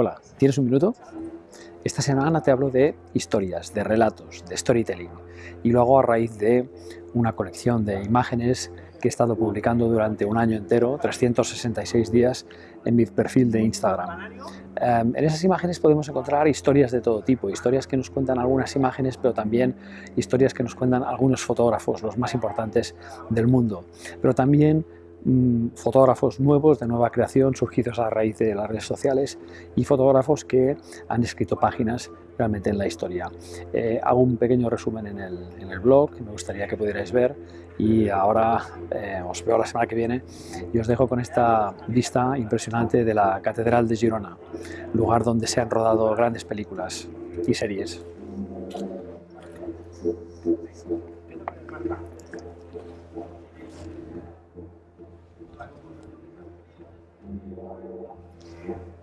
Hola, ¿tienes un minuto? Esta semana te hablo de historias, de relatos, de storytelling y lo hago a raíz de una colección de imágenes que he estado publicando durante un año entero, 366 días, en mi perfil de Instagram. Em, en esas imágenes podemos encontrar historias de todo tipo, historias que nos cuentan algunas imágenes, pero también historias que nos cuentan algunos fotógrafos, los más importantes del mundo, pero también Mm, fotógrafos nuevos de nueva creación surgidos a raíz de las redes sociales y fotógrafos que han escrito páginas realmente en la historia. Eh, hago un pequeño resumen en el, en el, blog me gustaría que pudierais ver y ahora eh, os veo la semana que viene y os dejo con esta vista impresionante de la Catedral de Girona, lugar donde se han rodado grandes películas y series. You.